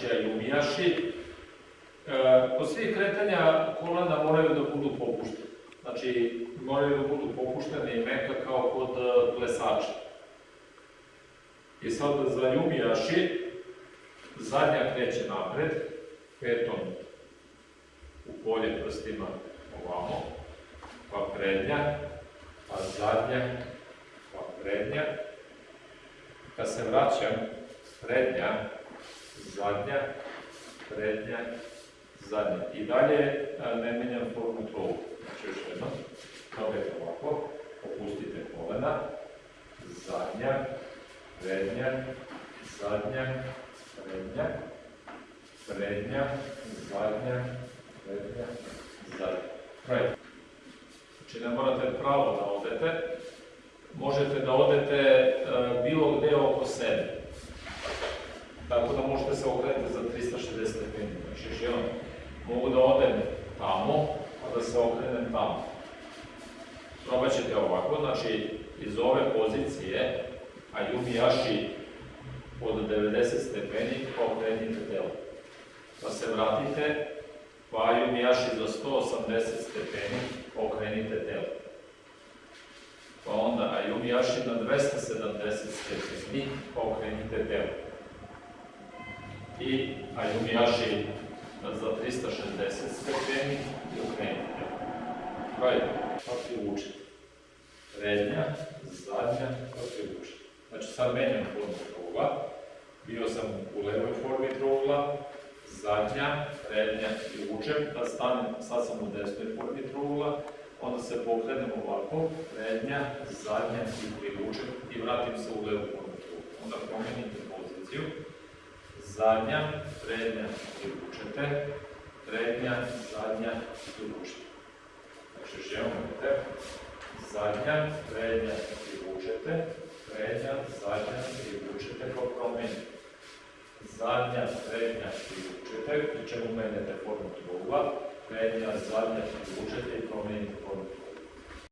znači ajumijaši. E, kod svih kretanja kolena moraju da budu popuštene. Znači, moraju da budu popuštene i meka kao kod e, plesača. I sad za jumijaši, zadnja kreće napred, petom u polje prstima ovamo, pa prednja, pa zadnja, pa prednja. Kad se vraćam, prednja, zadnja, prednja, zadnja. I dalje ne menjam formu trovu. Znači još jedno, noge ovako, opustite kolena, zadnja, prednja, zadnja, prednja, prednja, zadnja, prednja, zadnja. Right. Znači ne morate pravo da odete, možete da odete e, bilo gde oko sebe. Tako da možete se okrenuti za 360 stepeni. Znači još jednom, mogu da odem tamo, a da se okrenem tamo. Probat ćete ovako, znači iz ove pozicije, a Yashi od 90 stepeni, pa okrenite telo. Pa se vratite, pa Yashi za 180 stepeni, pa okrenite telo. Pa onda Ayumi Yashi na 270 stepeni, pa okrenite telo. I Ayumi Yashi za 360 stepeni i okrenite telo. Pravite, kako je učite. Prednja, zadnja, kako je učite. Znači sad menjam formu trougla, bio sam u levoj formi trougla, zadnja, prednja i vučem, da stanem, sad sam u desnoj formi trougla, onda se pokrenem ovako, prednja, zadnja i privučem i vratim se u levu formu trougla. Onda promenite poziciju, zadnja, prednja, privučete, prednja, zadnja i privučete. Znači još jednom vidite, zadnja, prednja, privučete, prednja, zadnja, privučete pa promenite. Zadnja, prednja, privučete, pri čemu menjate formu trougla, prednja, zadnja, privučete i promenite formu.